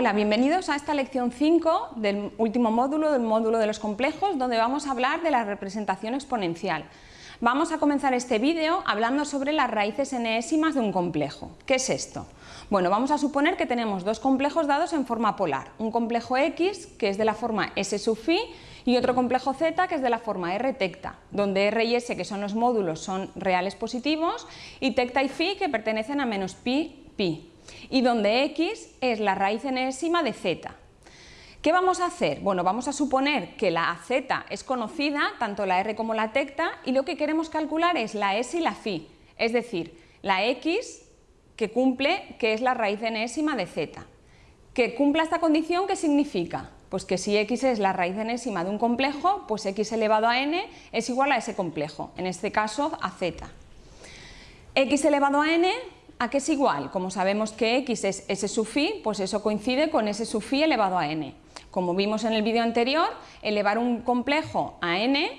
Hola, bienvenidos a esta lección 5 del último módulo, del módulo de los complejos, donde vamos a hablar de la representación exponencial. Vamos a comenzar este vídeo hablando sobre las raíces enésimas de un complejo. ¿Qué es esto? Bueno, vamos a suponer que tenemos dos complejos dados en forma polar, un complejo X que es de la forma S sub phi y otro complejo Z que es de la forma R tecta, donde R y S que son los módulos son reales positivos y tecta y phi que pertenecen a menos pi, pi y donde X es la raíz enésima de Z. ¿Qué vamos a hacer? Bueno, vamos a suponer que la Z es conocida, tanto la R como la tecta, y lo que queremos calcular es la S y la phi, es decir, la X que cumple, que es la raíz enésima de Z. Que cumpla esta condición, ¿qué significa? Pues que si x es la raíz enésima de un complejo, pues x elevado a n es igual a ese complejo, en este caso a z. x elevado a n, ¿a qué es igual? Como sabemos que x es s sub phi, pues eso coincide con s sub phi elevado a n. Como vimos en el vídeo anterior, elevar un complejo a n,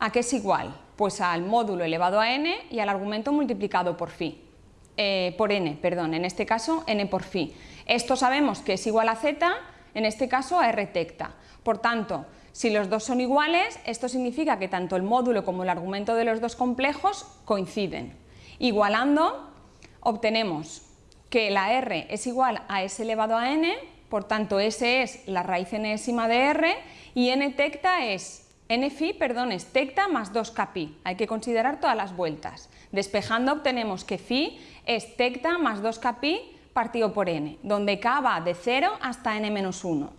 ¿a qué es igual? Pues al módulo elevado a n y al argumento multiplicado por phi. Eh, por n, perdón, en este caso n por phi. Esto sabemos que es igual a z, en este caso a r tecta. Por tanto, si los dos son iguales, esto significa que tanto el módulo como el argumento de los dos complejos coinciden. Igualando, obtenemos que la r es igual a s elevado a n, por tanto s es la raíz enésima de r y n tecta es n phi, perdón, es tecta más 2k pi. Hay que considerar todas las vueltas. Despejando obtenemos que phi es tecta más 2k pi partido por n, donde k va de 0 hasta n-1.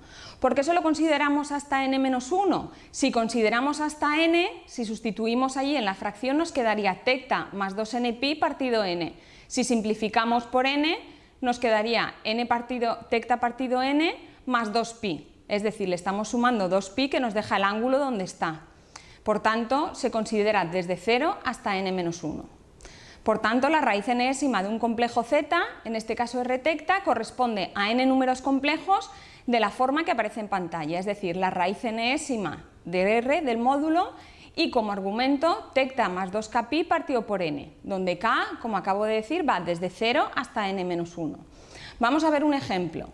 ¿Por qué solo consideramos hasta n-1? Si consideramos hasta n, si sustituimos allí en la fracción nos quedaría tecta más 2n pi partido n. Si simplificamos por n, nos quedaría n partido, tecta partido n más 2pi, es decir, le estamos sumando 2pi que nos deja el ángulo donde está. Por tanto, se considera desde 0 hasta n-1. Por tanto, la raíz enésima de un complejo Z, en este caso R tecta, corresponde a n números complejos de la forma que aparece en pantalla, es decir, la raíz enésima de R del módulo y como argumento tecta más 2k pi partido por n, donde k, como acabo de decir, va desde 0 hasta n-1. Vamos a ver un ejemplo.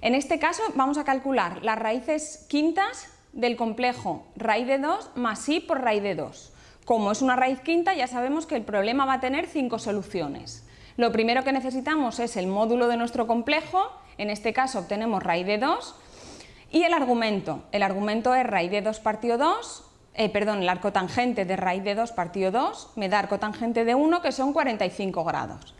En este caso vamos a calcular las raíces quintas del complejo raíz de 2 más i por raíz de 2. Como es una raíz quinta, ya sabemos que el problema va a tener cinco soluciones. Lo primero que necesitamos es el módulo de nuestro complejo, en este caso obtenemos raíz de 2, y el argumento. El argumento es raíz de 2 partido 2, eh, perdón, el arco tangente de raíz de 2 partido 2 me da arco tangente de 1 que son 45 grados.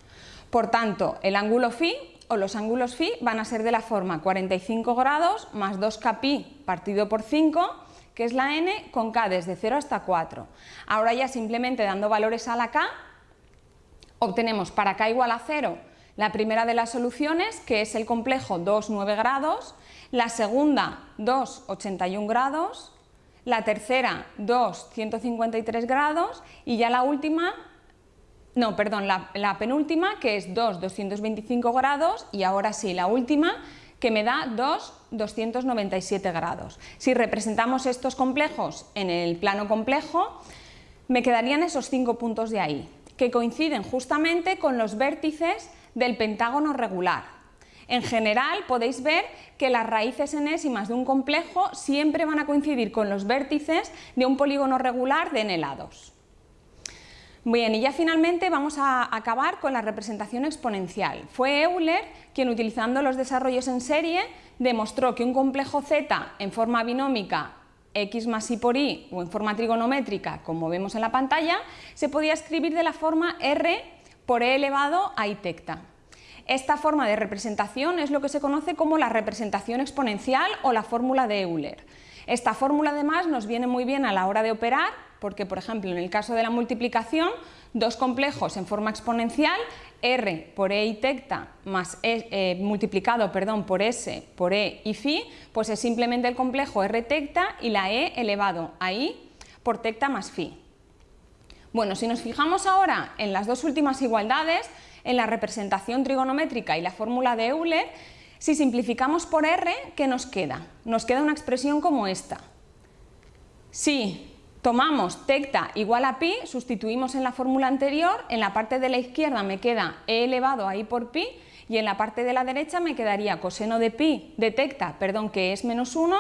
Por tanto, el ángulo phi o los ángulos phi van a ser de la forma 45 grados más 2k pi partido por 5 que es la n con k desde 0 hasta 4. Ahora ya simplemente dando valores a la k, obtenemos para k igual a 0 la primera de las soluciones, que es el complejo 2, 9 grados, la segunda 2, 81 grados, la tercera 2, 153 grados y ya la última, no, perdón, la, penúltima que es 2, 225 grados y ahora sí, la última que me da 2, 297 grados. Si representamos estos complejos en el plano complejo, me quedarían esos cinco puntos de ahí, que coinciden justamente con los vértices del pentágono regular. En general podéis ver que las raíces enésimas de un complejo siempre van a coincidir con los vértices de un polígono regular de n lados. Bien, y ya finalmente vamos a acabar con la representación exponencial. Fue Euler quien utilizando los desarrollos en serie demostró que un complejo Z en forma binómica x más y por y o en forma trigonométrica, como vemos en la pantalla, se podía escribir de la forma r por e elevado a i tecta. Esta forma de representación es lo que se conoce como la representación exponencial o la fórmula de Euler. Esta fórmula además nos viene muy bien a la hora de operar porque, por ejemplo, en el caso de la multiplicación, dos complejos en forma exponencial, r por e y tecta más e, eh, multiplicado perdón, por s por e y phi, pues es simplemente el complejo r tecta y la e elevado a i por tecta más phi. Bueno, si nos fijamos ahora en las dos últimas igualdades, en la representación trigonométrica y la fórmula de Euler, si simplificamos por r, ¿qué nos queda? Nos queda una expresión como esta. Si tomamos tecta igual a pi, sustituimos en la fórmula anterior, en la parte de la izquierda me queda e elevado a i por pi Y en la parte de la derecha me quedaría coseno de pi detecta, perdón, que es menos 1,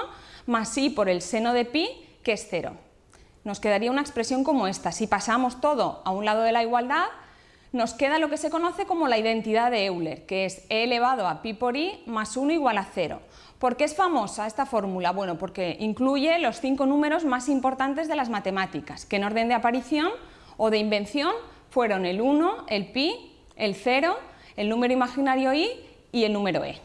más i por el seno de pi, que es 0. Nos quedaría una expresión como esta. Si pasamos todo a un lado de la igualdad, nos queda lo que se conoce como la identidad de Euler, que es e elevado a pi por i más 1 igual a 0. ¿Por qué es famosa esta fórmula? Bueno, porque incluye los cinco números más importantes de las matemáticas, que en orden de aparición o de invención fueron el 1, el pi, el 0, el número imaginario i y el número e.